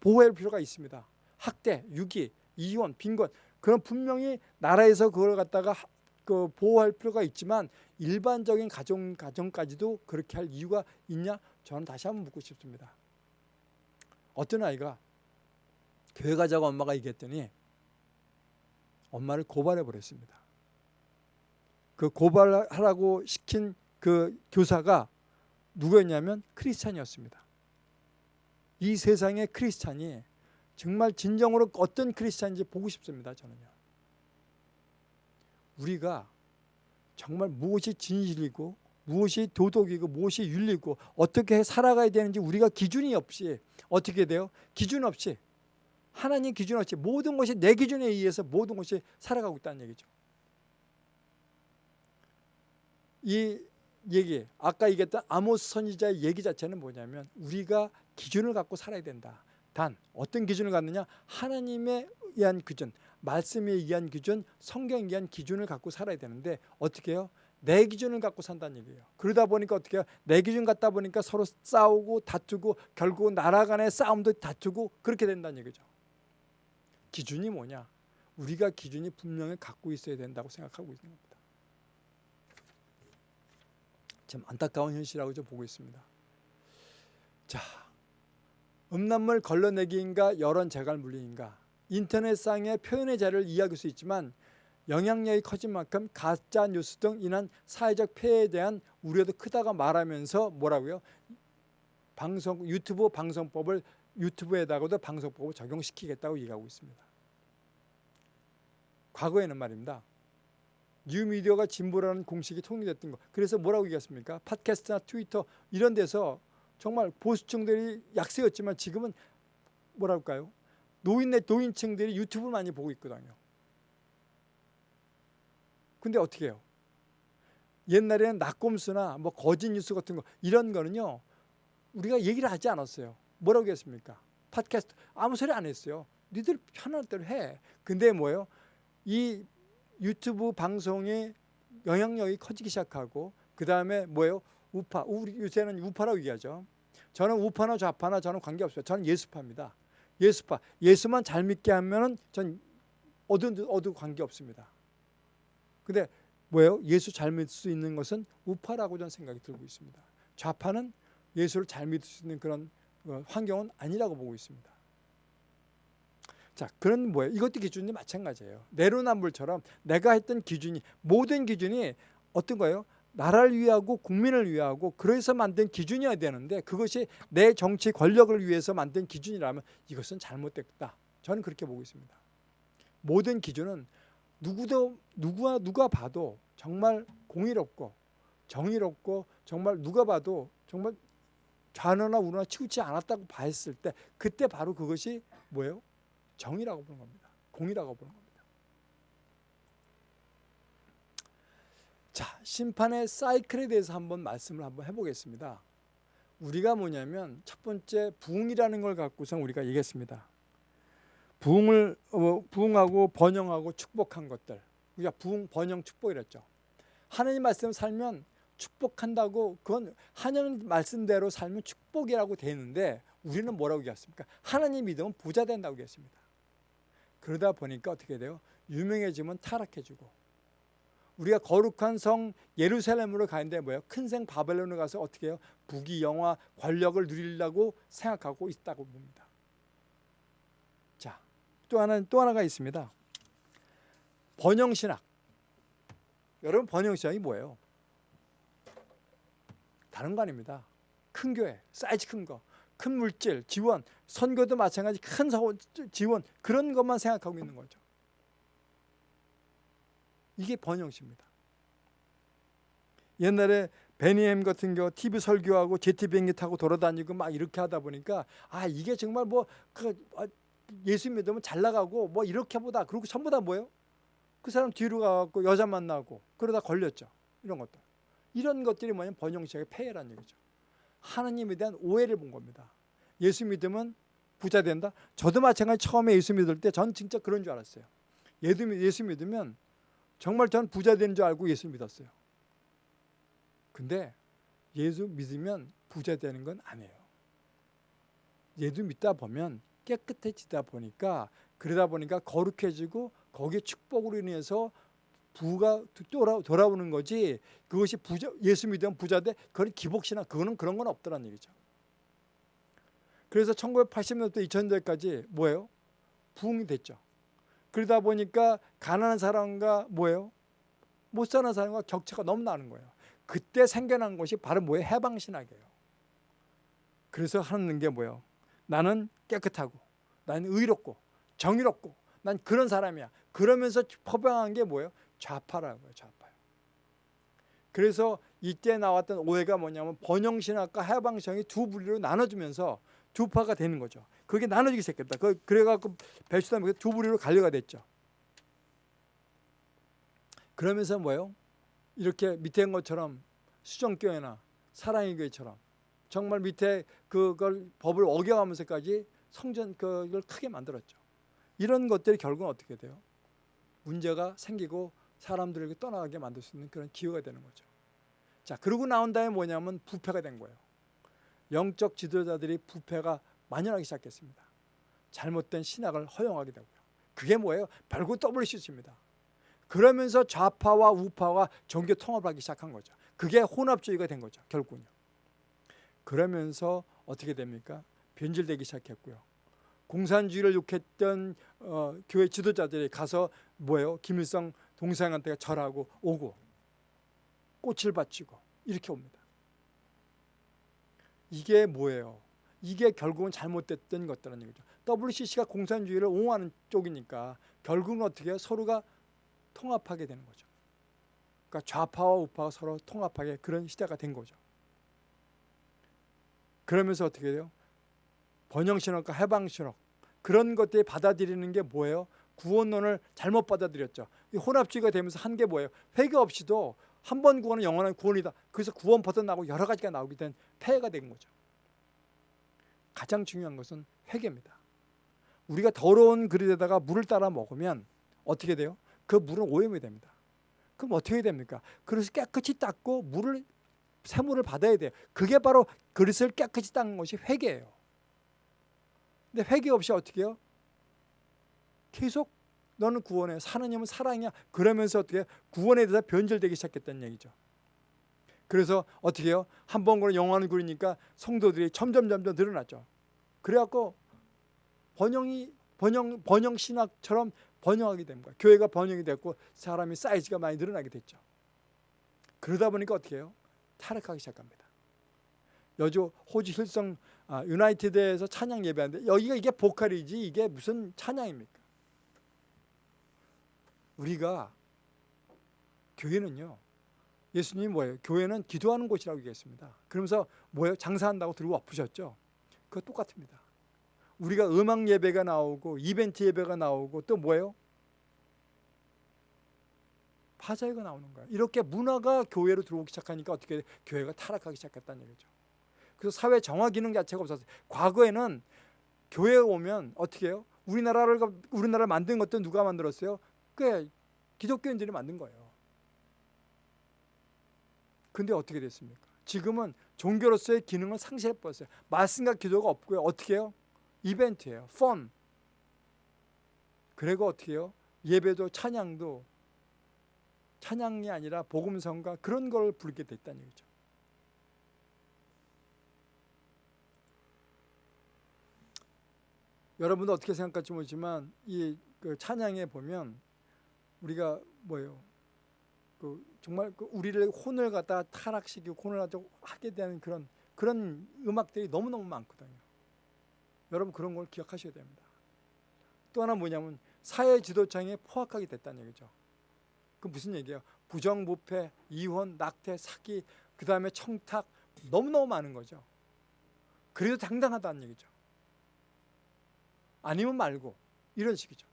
보호할 필요가 있습니다. 학대, 유기, 이혼, 빈곤 그런 분명히 나라에서 그걸 갖다가 하- 그 보호할 필요가 있지만 일반적인 가정 가정까지도 그렇게 할 이유가 있냐? 저는 다시 한번 묻고 싶습니다. 어떤 아이가 교회 가자고 엄마가 얘기했더니 엄마를 고발해 버렸습니다. 그 고발하라고 시킨 그 교사가 누구였냐면 크리스찬이었습니다. 이 세상의 크리스찬이 정말 진정으로 어떤 크리스찬인지 보고 싶습니다. 저는요. 우리가 정말 무엇이 진실이고 무엇이 도덕이고 무엇이 윤리고 어떻게 살아가야 되는지 우리가 기준이 없이 어떻게 돼요? 기준 없이 하나님 기준 없이 모든 것이 내 기준에 의해서 모든 것이 살아가고 있다는 얘기죠. 이 얘기 아까 얘기했던 아모스 선지자의 얘기 자체는 뭐냐면 우리가 기준을 갖고 살아야 된다. 단 어떤 기준을 갖느냐? 하나님에 의한 기준, 말씀에 의한 기준, 성경에 의한 기준을 갖고 살아야 되는데 어떻게 해요? 내 기준을 갖고 산다는 얘기예요. 그러다 보니까 어떻게 해요? 내 기준 갖다 보니까 서로 싸우고 다투고 결국 나라 간의 싸움도 다투고 그렇게 된다는 얘기죠. 기준이 뭐냐? 우리가 기준이 분명히 갖고 있어야 된다고 생각하고 있는 겁니다. 참 안타까운 현실이라고 좀 보고 있습니다. 자, 음란물 걸러내기인가 여론 재갈 물리인가 인터넷상의 표현의 자를 이해할 수 있지만 영향력이 커진 만큼 가짜 뉴스 등 인한 사회적 폐해에 대한 우려도 크다가 말하면서 뭐라고요? 방송 유튜브 방송법을 유튜브에다가도 방송법을 적용시키겠다고 얘기하고 있습니다. 과거에는 말입니다. 뉴미디어가 진보라는 공식이 통일됐던 거. 그래서 뭐라고 얘기했습니까? 팟캐스트나 트위터 이런 데서 정말 보수층들이 약세였지만 지금은 뭐랄까요? 노인네 노인층들이 유튜브를 많이 보고 있거든요. 근데 어떻게 해요? 옛날에는 낙곰수나 뭐 거짓 뉴스 같은 거 이런 거는요. 우리가 얘기를 하지 않았어요. 뭐라고 했습니까? 팟캐스트 아무 소리 안 했어요. 니들 편할 대로 해. 근데 뭐예요? 이 유튜브 방송의 영향력이 커지기 시작하고 그 다음에 뭐예요? 우파. 우리 요새는 우파라고 얘기하죠. 저는 우파나 좌파나 저는 관계없어요. 저는 예수파입니다. 예수파. 예수만 잘 믿게 하면 은 전 어두 어두 관계 없습니다. 근데 뭐예요? 예수 잘 믿을 수 있는 것은 우파라고 저는 생각이 들고 있습니다. 좌파는 예수를 잘 믿을 수 있는 그런 어, 환경은 아니라고 보고 있습니다. 자, 그런 뭐예요? 이것도 기준이 마찬가지예요. 내로남불처럼 내가 했던 기준이 모든 기준이 어떤 거예요? 나라를 위하고 국민을 위하고 그래서 만든 기준이어야 되는데 그것이 내 정치 권력을 위해서 만든 기준이라면 이것은 잘못됐다. 저는 그렇게 보고 있습니다. 모든 기준은 누구도 누구와 누가 봐도 정말 공의롭고 정의롭고 정말 누가 봐도 정말 좌노나 우노나 치우치 않았다고 봤을 때 그때 바로 그것이 뭐예요? 정의라고 보는 겁니다. 공의라고 보는 겁니다. 자, 심판의 사이클에 대해서 한번 말씀을 한번 해보겠습니다. 우리가 뭐냐면 첫 번째 부흥이라는 걸 갖고서 우리가 얘기했습니다. 부흥을 어, 부흥하고 번영하고 축복한 것들 우리가 부흥 번영 축복이랬죠. 하나님 말씀 살면 축복한다고 그건 하나님 말씀대로 살면 축복이라고 되는데 우리는 뭐라고 얘기했습니까? 하나님 믿으면 부자 된다고 얘기했습니다. 그러다 보니까 어떻게 돼요? 유명해지면 타락해지고 우리가 거룩한 성 예루살렘으로 가는데 뭐예요? 큰 생 바벨론으로 가서 어떻게 해요? 부귀 영화 권력을 누리려고 생각하고 있다고 봅니다. 자, 또 하나 또 하나가 있습니다. 번영 신학. 여러분 번영 신학이 뭐예요? 다른 거 아닙니다. 큰 교회, 사이즈 큰 거. 큰 물질, 지원, 선거도 마찬가지 큰 사- 지원 그런 것만 생각하고 있는 거죠. 이게 번영시입니다. 옛날에 베니햄 같은 경우 TV 설교하고 제트 비행기 타고 돌아다니고 막 이렇게 하다 보니까 아 이게 정말 뭐 그 예수 믿으면 잘 나가고 뭐 이렇게 보다 그리고 전부 다 뭐예요? 그 사람 뒤로 가갖고 여자 만나고 그러다 걸렸죠. 이런 것도 이런 것들이 뭐냐면 번영시의 폐해란 얘기죠. 하나님에 대한 오해를 본 겁니다. 예수 믿으면 부자 된다. 저도 마찬가지 처음에 예수 믿을 때 전 진짜 그런 줄 알았어요. 예수 믿으면 정말 전 부자 되는 줄 알고 예수 믿었어요. 근데 예수 믿으면 부자 되는 건 아니에요. 예수 믿다 보면 깨끗해지다 보니까 그러다 보니까 거룩해지고 거기에 축복으로 인해서 부가 돌아, 돌아오는 거지 그것이 부자 예수 믿으면 부자 돼 그건 기복신앙 그거는 그런 건 없더란 얘기죠. 그래서 1980년대 2000년대까지 뭐예요? 부흥이 됐죠. 그러다 보니까 가난한 사람과 뭐예요? 못 사는 사람과 격차가 너무 나는 거예요. 그때 생겨난 것이 바로 뭐예요? 해방신학이에요. 그래서 하는 게 뭐예요? 나는 깨끗하고 나는 의롭고 정의롭고 난 그런 사람이야. 그러면서 퍼방한 게 뭐예요? 좌파라고요. 좌파요. 그래서 이때 나왔던 오해가 뭐냐면 번영신학과 해방신학이 두 분류로 나눠주면서 두 파가 되는 거죠. 그게 나눠지기 시작했다. 그- 그래갖고 배수담이 두 부류로 갈려가 됐죠. 그러면서 뭐예요? 이렇게 밑에 한 것처럼 수정교회나 사랑의 교회처럼 정말 밑에 그걸 법을 어겨가면서까지 성전 그걸 크게 만들었죠. 이런 것들이 결국은 어떻게 돼요? 문제가 생기고 사람들에게 떠나가게 만들 수 있는 그런 기회가 되는 거죠. 자, 그러고 나온 다음에 뭐냐면 부패가 된 거예요. 영적 지도자들이 부패가 만연하기 시작했습니다. 잘못된 신학을 허용하게 되고요. 그게 뭐예요? 별거 WCC입니다. 그러면서 좌파와 우파와 종교 통합하기 시작한 거죠. 그게 혼합주의가 된 거죠. 결국은요. 그러면서 어떻게 됩니까? 변질되기 시작했고요. 공산주의를 욕했던 어, 교회 지도자들이 가서 뭐예요? 김일성 동상한테 절하고 오고 꽃을 바치고 이렇게 옵니다. 이게 뭐예요? 이게 결국은 잘못됐던 것들은 얘기죠. WCC가 공산주의를 옹호하는 쪽이니까 결국은 어떻게 해요? 서로가 통합하게 되는 거죠. 그러니까 좌파와 우파가 서로 통합하게 그런 시대가 된 거죠. 그러면서 어떻게 돼요? 번영신학과 해방신학 그런 것들이 받아들이는 게 뭐예요? 구원론을 잘못 받아들였죠. 이 혼합주의가 되면서 한 게 뭐예요? 회개 없이도 한 번 구원은 영원한 구원이다. 그래서 구원 벗어나고 여러 가지가 나오게 된 폐해가 된 거죠. 가장 중요한 것은 회개입니다. 우리가 더러운 그릇에다가 물을 따라 먹으면 어떻게 돼요? 그 물은 오염이 됩니다. 그럼 어떻게 됩니까? 그릇을 깨끗이 닦고 물을 새물을 받아야 돼요. 그게 바로 그릇을 깨끗이 닦는 것이 회개예요. 근데 회개 없이 어떻게 해요? 계속 너는 구원해. 하나님은 사랑이야. 그러면서 어떻게 해요? 구원에 대해서 변절되기 시작했다는 얘기죠. 그래서 어떻게 해요? 한 번 그런 영화를 그리니까 성도들이 점점 점점 늘어났죠. 그래갖고 번영이 번영 번영 신학처럼 번영하게 된 거예요. 교회가 번영이 됐고 사람이 사이즈가 많이 늘어나게 됐죠. 그러다 보니까 어떻게 해요? 타락하기 시작합니다. 여주 호주 힐성 아, 유나이티드에서 찬양 예배하는데 여기가 이게 보컬이지 이게 무슨 찬양입니까? 우리가 교회는요. 예수님이 뭐예요? 교회는 기도하는 곳이라고 얘기했습니다. 그러면서 뭐예요? 장사한다고 들고 엎으셨죠? 그거 똑같습니다. 우리가 음악 예배가 나오고 이벤트 예배가 나오고 또 뭐예요? 파자회가 나오는 거예요. 이렇게 문화가 교회로 들어오기 시작하니까 어떻게 교회가 타락하기 시작했다는 얘기죠. 그래서 사회 정화 기능 자체가 없었어요. 과거에는 교회에 오면 어떻게 해요? 우리나라를 우리나라를 만든 것도 누가 만들었어요? 꽤 기독교인들이 만든 거예요. 근데 어떻게 됐습니까? 지금은 종교로서의 기능을 상실해 버렸어요. 말씀과 기도가 없고요. 어떻게 해요? 이벤트예요. 펀. 그리고 어떻게 해요? 예배도 찬양도 찬양이 아니라 복음성가 그런 걸 부르게 됐다는 얘기죠. 여러분도 어떻게 생각할지 모르지만 이 그 찬양에 보면 우리가 뭐예요? 그 정말 그 우리를 혼을 갖다 타락시키고 혼을 하게 되는 그런 그런 음악들이 너무 너무 많거든요. 여러분 그런 걸 기억하셔야 됩니다. 또 하나 뭐냐면 사회 지도층에 포악하게 됐다는 얘기죠. 그 무슨 얘기예요? 부정부패, 이혼, 낙태, 사기, 그 다음에 청탁 너무너무 많은 거죠. 그래도 당당하다는 얘기죠. 아니면 말고 이런 식이죠.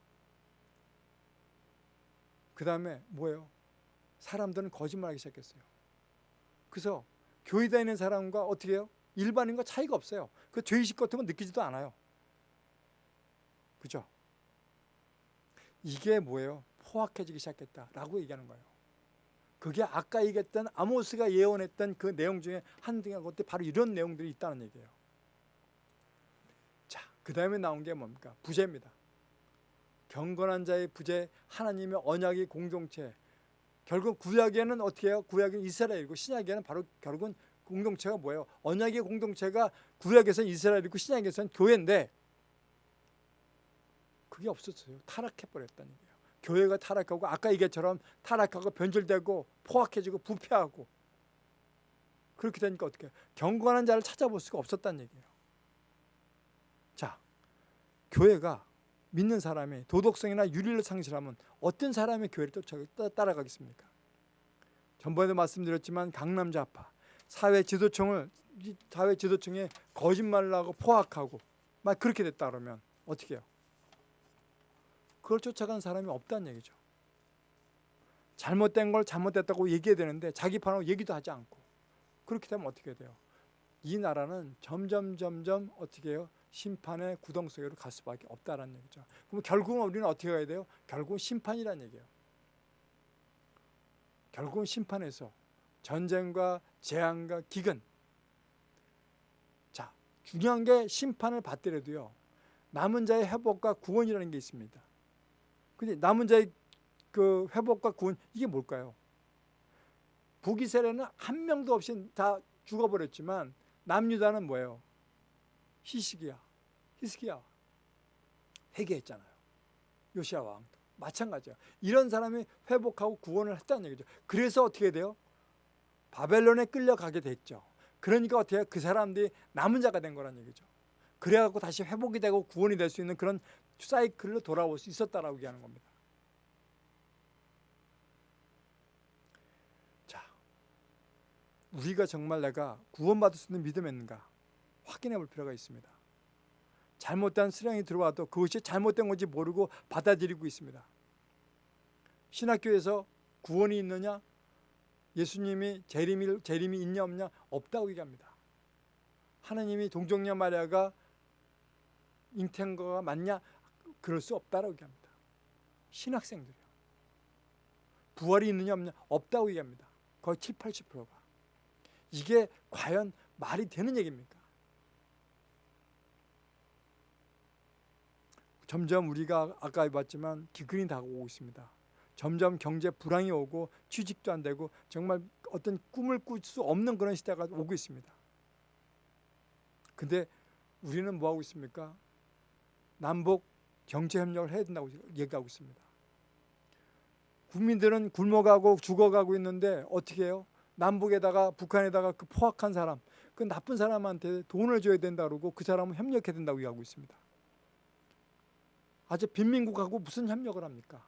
그 다음에 뭐예요? 사람들은 거짓말하기 시작했어요. 그래서 교회 다니는 사람과 어떻게 해요? 일반인과 차이가 없어요. 그 죄의식 같은 건 느끼지도 않아요. 그죠? 이게 뭐예요? 포악해지기 시작했다라고 얘기하는 거예요. 그게 아까 얘기했던 아모스가 예언했던 그 내용 중에 한등한 것들 바로 이런 내용들이 있다는 얘기예요. 자, 그 다음에 나온 게 뭡니까? 부재입니다. 경건한 자의 부재, 하나님의 언약의 공동체. 결국 구약에는 어떻게 해요? 구약은 이스라엘이고 신약에는 바로 결국은 공동체가 뭐예요? 언약의 공동체가 구약에서는 이스라엘이고 신약에서는 교회인데 그게 없었어요. 타락해버렸다는 얘기예요. 교회가 타락하고 아까 얘기처럼 타락하고 변절되고 포악해지고 부패하고 그렇게 되니까 어떻게? 경건한 자를 찾아볼 수가 없었다는 얘기예요. 자, 교회가 믿는 사람이 도덕성이나 윤리를 상실하면 어떤 사람의 교회를 따라가겠습니까? 전번에도 말씀드렸지만 강남 좌파 사회 지도층을 사회 지도층에 거짓말을 하고 포악하고 막 그렇게 됐다 그러면 어떻게 해요? 그걸 쫓아간 사람이 없다는 얘기죠. 잘못된 걸 잘못됐다고 얘기해야 되는데 자기 판하고 얘기도 하지 않고 그렇게 되면 어떻게 돼요? 이 나라는 점점 점점 어떻게 해요? 심판의 구덩 속으로 갈 수밖에 없다라는 얘기죠. 그럼 결국은 우리는 어떻게 가야 돼요? 결국은 심판이라는 얘기예요. 결국은 심판에서 전쟁과 재앙과 기근 자 중요한 게 심판을 받더라도요 남은 자의 회복과 구원이라는 게 있습니다. 근데 남은 자의 그 회복과 구원 이게 뭘까요? 북이스라엘은 한 명도 없이 다 죽어버렸지만 남유다는 뭐예요? 히스기야, 히스기야 회개했잖아요. 요시아 왕도 마찬가지야. 이런 사람이 회복하고 구원을 했다는 얘기죠. 그래서 어떻게 돼요? 바벨론에 끌려가게 됐죠. 그러니까 어떻게? 그 사람들이 남은 자가 된 거란 얘기죠. 그래갖고 다시 회복이 되고 구원이 될 수 있는 그런 사이클로 돌아올 수 있었다라고 얘기하는 겁니다. 자, 우리가 정말 내가 구원받을 수 있는 믿음이 있는가 확인해 볼 필요가 있습니다. 잘못된 수령이 들어와도 그것이 잘못된 건지 모르고 받아들이고 있습니다. 신학교에서 구원이 있느냐? 예수님이 재림이, 재림이 있냐 없냐? 없다고 얘기합니다. 하나님이 동정녀 마리아가 잉태한 거가 맞냐? 그럴 수 없다라고 얘기합니다. 신학생들이요. 부활이 있느냐 없냐? 없다고 얘기합니다. 거의 7, 80%가. 이게 과연 말이 되는 얘기입니까? 점점 우리가 아까 봤지만 기근이 다가오고 있습니다. 점점 경제 불황이 오고 취직도 안 되고 정말 어떤 꿈을 꿀 수 없는 그런 시대가 오고 있습니다. 근데 우리는 뭐 하고 있습니까? 남북 경제 협력을 해야 된다고 얘기하고 있습니다. 국민들은 굶어가고 죽어가고 있는데 어떻게 해요? 남북에다가 북한에다가 그 포악한 사람, 그 나쁜 사람한테 돈을 줘야 된다 그러고 그 사람은 협력해야 된다고 얘기하고 있습니다. 아주 빈민국하고 무슨 협력을 합니까?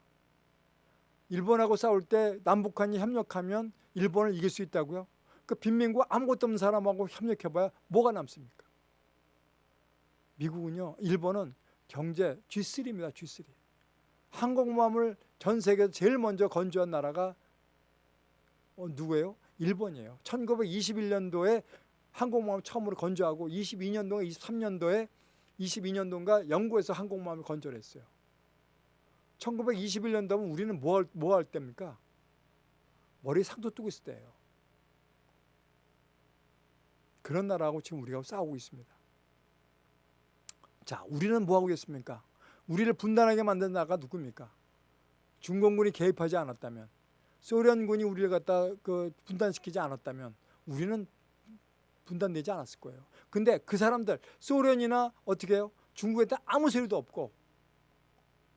일본하고 싸울 때 남북한이 협력하면 일본을 이길 수 있다고요? 그 빈민국 아무것도 없는 사람하고 협력해봐야 뭐가 남습니까? 미국은요, 일본은 경제 G3입니다. G3. 항공모함을 전 세계에서 제일 먼저 건조한 나라가 어, 누구예요? 일본이에요. 1921년도에 항공모함을 처음으로 건조하고 22년도에 23년도에 22년도인가 영국에서 항공모함을 건조했어요. 1921년도면 우리는 뭐 할, 뭐 할 때입니까? 머리 상도 뜨고 있을 때예요. 그런 나라하고 지금 우리가 싸우고 있습니다. 자, 우리는 뭐 하고 있습니까? 우리를 분단하게 만든 나라가 누굽니까? 중공군이 개입하지 않았다면, 소련군이 우리를 갖다 그 분단시키지 않았다면, 우리는 분단되지 않았을 거예요. 근데 그 사람들 소련이나 어떻게 해요? 중국한테 아무 소리도 없고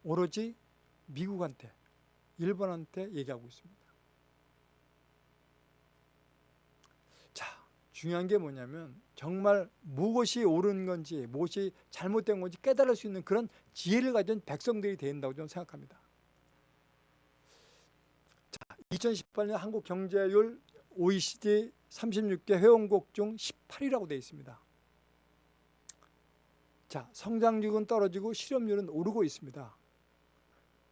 오로지 미국한테 일본한테 얘기하고 있습니다. 자, 중요한 게 뭐냐면 정말 무엇이 옳은 건지 무엇이 잘못된 건지 깨달을 수 있는 그런 지혜를 가진 백성들이 된다고 저는 생각합니다. 자, 2018년 한국 경제율 OECD 36개 회원국 중 18위라고 되어 있습니다. 자, 성장률은 떨어지고 실업률은 오르고 있습니다.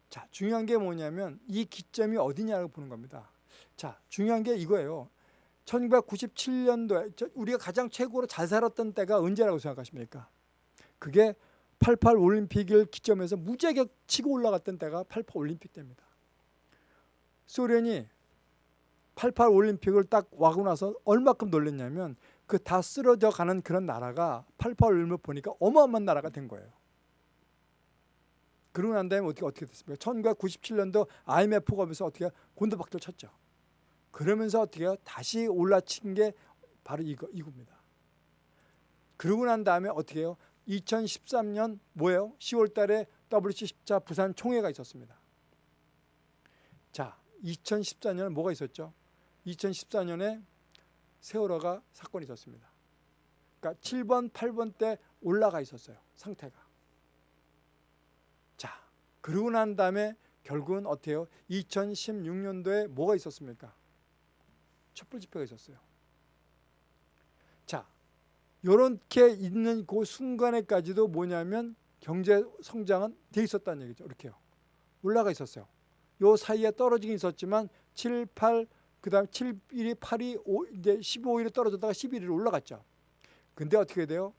자, 중요한 게 뭐냐면 이 기점이 어디냐고 보는 겁니다. 자, 중요한 게 이거예요. 1997년도에 우리가 가장 최고로 잘 살았던 때가 언제라고 생각하십니까? 그게 88 올림픽을 기점해서 무지하게 치고 올라갔던 때가 88 올림픽 때입니다. 소련이 88 올림픽을 딱 와고 나서 얼마큼 놀랐냐면 그 다 쓰러져 가는 그런 나라가 88 올림픽 보니까 어마어마한 나라가 된 거예요. 그러고 난 다음에 어떻게 어떻게 됐습니까? 1997년도 IMF가 오면서 어떻게 곤두박질 쳤죠. 그러면서 어떻게 해요? 다시 올라친 게 바로 이거 이겁니다. 그러고 난 다음에 어떻게 해요? 2013년 뭐예요? 10월 달에 WC 10차 부산 총회가 있었습니다. 자, 2014년에 뭐가 있었죠? 2014년에 세월호가 사건이 있었습니다. 그러니까 7번, 8번 때 올라가 있었어요. 상태가. 자, 그러고 난 다음에 결국은 어때요? 2016년도에 뭐가 있었습니까? 촛불 집회가 있었어요. 자, 이렇게 있는 그 순간에까지도 뭐냐면 경제 성장은 돼 있었다는 얘기죠. 이렇게요. 올라가 있었어요. 요 사이에 떨어지긴 있었지만 7, 8, 그 다음 7, 1이 8이 5, 이제 15일에 떨어졌다가 11일에 올라갔죠. 근데 어떻게 돼요?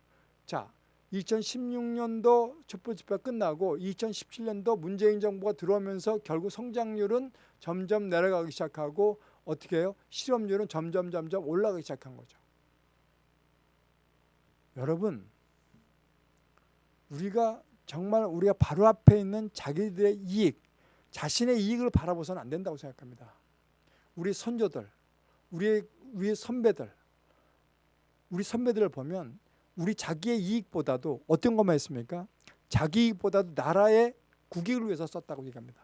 자, 2016년도 촛불 집회가 끝나고 2017년도 문재인 정부가 들어오면서 결국 성장률은 점점 내려가기 시작하고 어떻게 해요? 실업률은 점점 점점 올라가기 시작한 거죠. 여러분 우리가 정말 우리가 바로 앞에 있는 자기들의 이익, 자신의 이익을 바라보서는 안 된다고 생각합니다. 우리 선조들, 우리 우리 선배들, 우리 선배들을 보면 우리 자기의 이익보다도 어떤 것만 했습니까? 자기 이익보다도 나라의 국익을 위해서 썼다고 얘기합니다.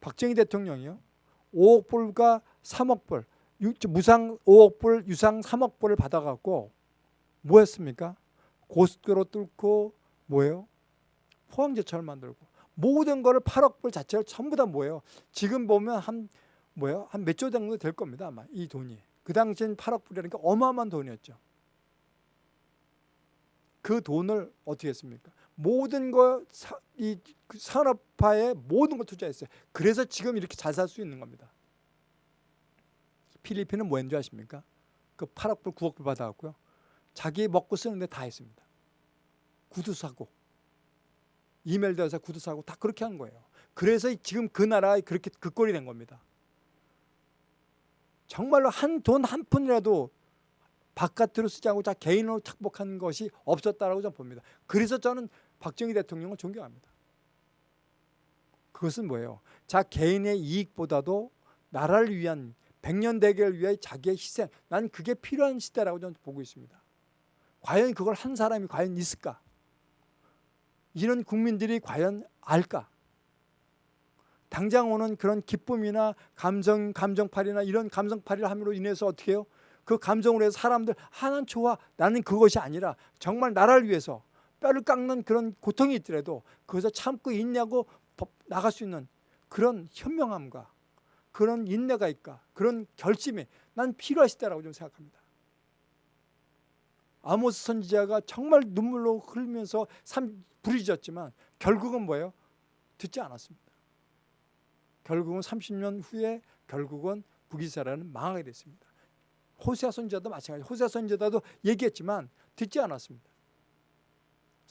박정희 대통령이요. 5억 불과 3억 불, 무상 5억 불, 유상 3억 불을 받아갖고 뭐 했습니까? 고속도로 뚫고 뭐예요? 포항제철 만들고 모든 거를 8억 불 자체를 전부 다 뭐예요? 지금 보면 한 뭐예요? 한 몇 조 정도 될 겁니다. 아마 이 돈이. 그 당시엔 8억 불이라니까 어마어마한 돈이었죠. 그 돈을 어떻게 했습니까? 모든 거이 그 산업화에 모든 걸 투자했어요. 그래서 지금 이렇게 잘 살 수 있는 겁니다. 필리핀은 뭐 했는지 아십니까? 그 8억 불, 9억 불 받아갖고요. 자기 먹고 쓰는데 다 했습니다. 구두 사고, 이메일 대서 구두 사고 다 그렇게 한 거예요. 그래서 지금 그 나라가 그렇게 그 꼴이 된 겁니다. 정말로 한 돈 한 푼이라도 바깥으로 쓰지 않고 자 개인으로 착복한 것이 없었다라고 저는 봅니다. 그래서 저는 박정희 대통령을 존경합니다. 그것은 뭐예요? 자 개인의 이익보다도 나라를 위한 백년 대계를 위해 자기의 희생 난 그게 필요한 시대라고 저는 보고 있습니다. 과연 그걸 한 사람이 과연 있을까? 이런 국민들이 과연 알까? 당장 오는 그런 기쁨이나 감정, 감정팔이나 이런 감정팔이를 함으로 인해서 어떻게 해요? 그 감정으로 해서 사람들 하나는 좋아 나는 그것이 아니라 정말 나라를 위해서 뼈를 깎는 그런 고통이 있더라도 그것을 참고 있냐고 나갈 수 있는 그런 현명함과 그런 인내가 있까 그런 결심이 난 필요하시다라고 좀 생각합니다. 아모스 선지자가 정말 눈물로 흘면서 삶 부르짖었지만 결국은 뭐예요? 듣지 않았습니다. 결국은 30년 후에 결국은 북이스라엘은 망하게 됐습니다. 호세아 선지자도 마찬가지. 호세아 선지자도 얘기했지만 듣지 않았습니다.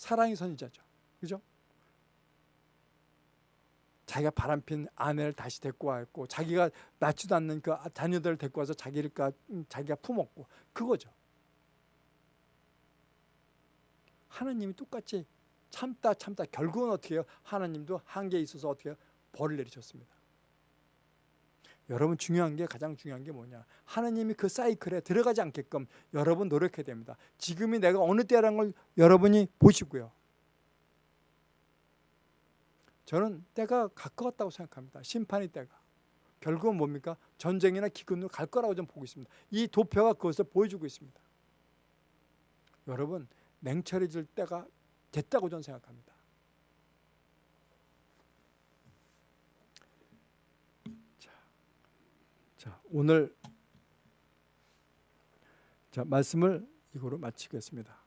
사랑의 선지자죠. 그죠? 자기가 바람핀 아내를 다시 데리고 왔고 자기가 낳지도 않는 그 자녀들을 데리고 와서 자기를 음, 자기가 품었고 그거죠. 하나님이 똑같이 참다 참다 결국은 어떻게 해요? 하나님도 한계에 있어서 어떻게 해요? 벌을 내리셨습니다. 여러분 중요한 게 가장 중요한 게 뭐냐? 하나님이 그 사이클에 들어가지 않게끔 여러분 노력해야 됩니다. 지금이 내가 어느 때라는 걸 여러분이 보시고요. 저는 때가 가까웠다고 생각합니다. 심판의 때가. 결국은 뭡니까? 전쟁이나 기근으로 갈 거라고 좀 보고 있습니다. 이 도표가 그것을 보여주고 있습니다. 여러분 냉철해질 때가 됐다고 저는 생각합니다. 오늘 자 말씀을 이거로 마치겠습니다.